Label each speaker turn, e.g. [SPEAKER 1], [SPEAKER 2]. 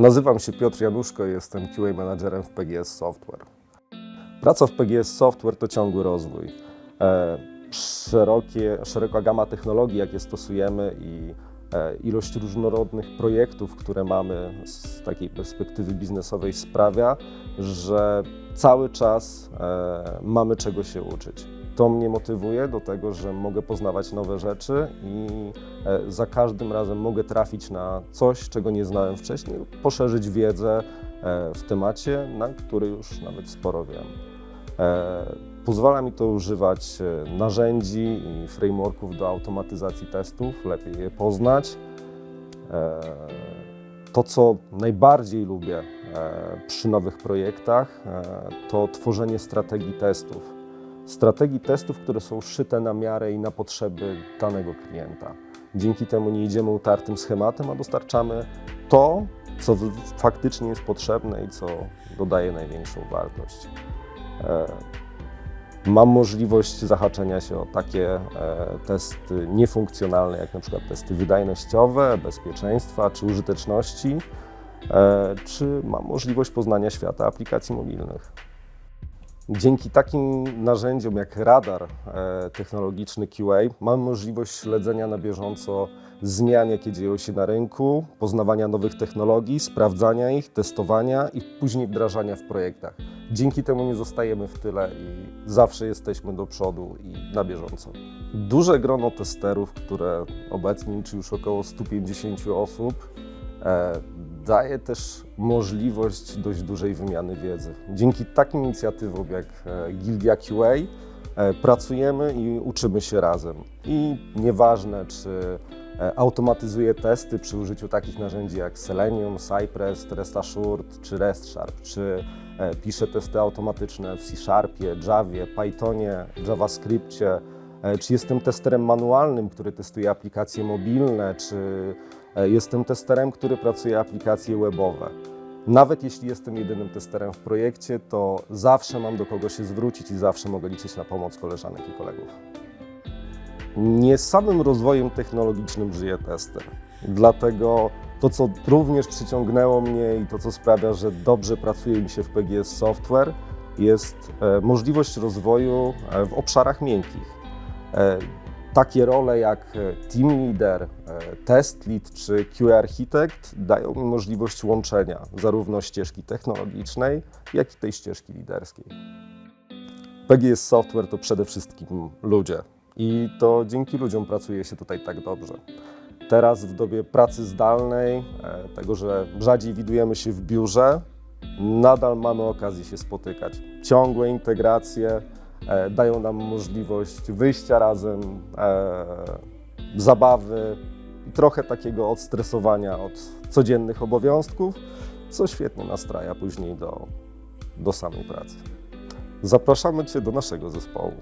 [SPEAKER 1] Nazywam się Piotr Januszko i jestem QA managerem w PGS Software. Praca w PGS Software to ciągły rozwój. E, szerokie, szeroka gama technologii, jakie stosujemy i e, ilość różnorodnych projektów, które mamy z takiej perspektywy biznesowej sprawia, że cały czas e, mamy czego się uczyć. To mnie motywuje do tego, że mogę poznawać nowe rzeczy i e, za każdym razem mogę trafić na coś, czego nie znałem wcześniej, poszerzyć wiedzę e, w temacie, na który już nawet sporo wiem. E, Pozwala mi to używać narzędzi i frameworków do automatyzacji testów, lepiej je poznać. To, co najbardziej lubię przy nowych projektach, to tworzenie strategii testów. Strategii testów, które są szyte na miarę i na potrzeby danego klienta. Dzięki temu nie idziemy utartym schematem, a dostarczamy to, co faktycznie jest potrzebne i co dodaje największą wartość. E, Mam możliwość zahaczenia się o takie e, testy niefunkcjonalne, jak na przykład testy wydajnościowe, bezpieczeństwa czy użyteczności, e, czy mam możliwość poznania świata aplikacji mobilnych. Dzięki takim narzędziom jak radar e, technologiczny QA mam możliwość śledzenia na bieżąco zmian, jakie dzieją się na rynku, poznawania nowych technologii, sprawdzania ich, testowania i później wdrażania w projektach. Dzięki temu nie zostajemy w tyle i zawsze jesteśmy do przodu i na bieżąco. Duże grono testerów, które obecnie liczy już około 150 osób, e, daje też możliwość dość dużej wymiany wiedzy. Dzięki takim inicjatywom jak e, Gildia QA e, pracujemy i uczymy się razem. I nieważne, czy e, automatyzuję testy przy użyciu takich narzędzi jak Selenium, Cypress, Rest Assured czy RestSharp, czy e, piszę testy automatyczne w C Sharpie, Javie, Pythonie, JavaScriptie, czy jestem testerem manualnym, który testuje aplikacje mobilne, czy jestem testerem, który pracuje aplikacje webowe. Nawet jeśli jestem jedynym testerem w projekcie, to zawsze mam do kogo się zwrócić i zawsze mogę liczyć na pomoc koleżanek i kolegów. Nie samym rozwojem technologicznym żyje tester. Dlatego to, co również przyciągnęło mnie i to, co sprawia, że dobrze pracuje mi się w PGS Software, jest e, możliwość rozwoju e, w obszarach miękkich. Takie role jak e, team leader, e, test lead czy QA architekt dają mi możliwość łączenia zarówno ścieżki technologicznej, jak i tej ścieżki liderskiej. PGS Software to przede wszystkim ludzie i to dzięki ludziom pracuje się tutaj tak dobrze. Teraz w dobie pracy zdalnej, e, tego, że rzadziej widujemy się w biurze, nadal mamy okazję się spotykać. Ciągłe integracje dają nam możliwość wyjścia razem, e, zabawy i trochę takiego odstresowania od codziennych obowiązków, co świetnie nastraja później do, do samej pracy. Zapraszamy Cię do naszego zespołu.